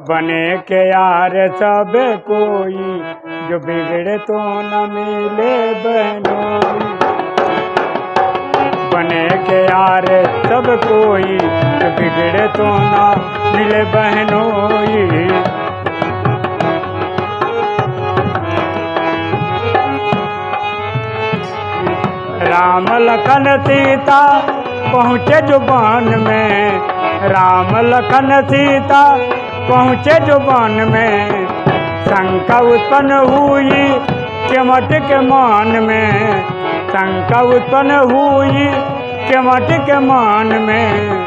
बने के यार सब कोई, जो बिगड़े तो न मिले बहनोई बने के यार सब कोई, जो बिगड़े तो न मिले बहनोई राम लखन सीता पहुँचे ज़ुबान में, राम लखन सीता पहुँचे ज़ुबान में। शंका उत्पन्न हुई केमट के मान में। शंका उत्पन्न हुई केमट के मान में।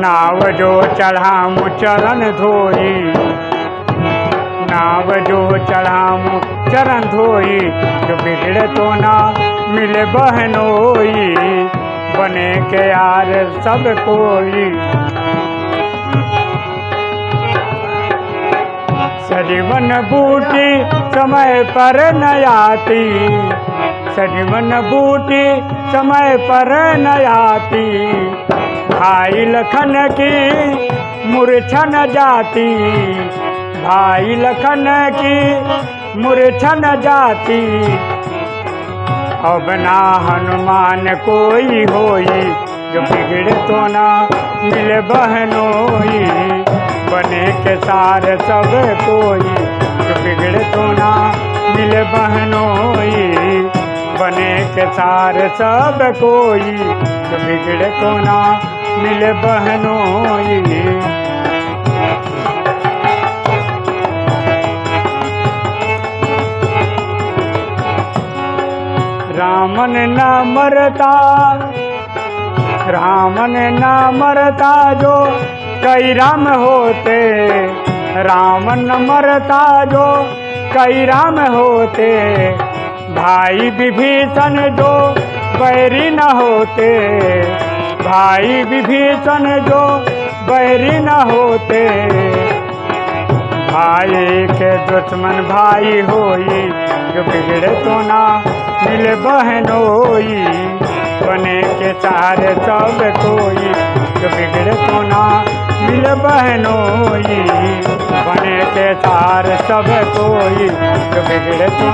नाव जो चढ़ाम चरण धोई। नाव जो चढ़ाम चरण धोई। जो बिगड़े तो ना मिले बहनोई बने के यार सब कोई। सजीवन बूटी समय पर न आती। सजीवन बूटी समय पर न आती। भाई लखन की मूर्छा न जाती। भाई लखन की मूर्छा न जाती। अब ना हनुमान कोई होई, जो बिगड़े तो ना मिले बहनोई बने के सार सब कोई जो बिगड़े तो ना मिले बहनोई। बने के सार सब कोई जो बिगड़े तो ना मिले बहनोई। रामन न मरता, रामन न मरता जो कई राम होते रामन न मरता जो कई राम होते। भाई विभीषण जो बैरी न होते, भाई विभीषण जो बैरी न होते। भाई के दुश्मन भाई होई, जो बिगड़े तो ना मिले बहनोई बने के सारे सब कोई जो बिगड़े तो ना मिले बहनोई बने के सार सब कोई जो बिगड़े तो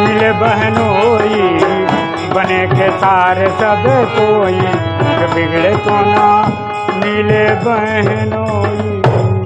मिल बहनोई बने के सार सब कोई जो बिगड़े तो ना मिले बहनोई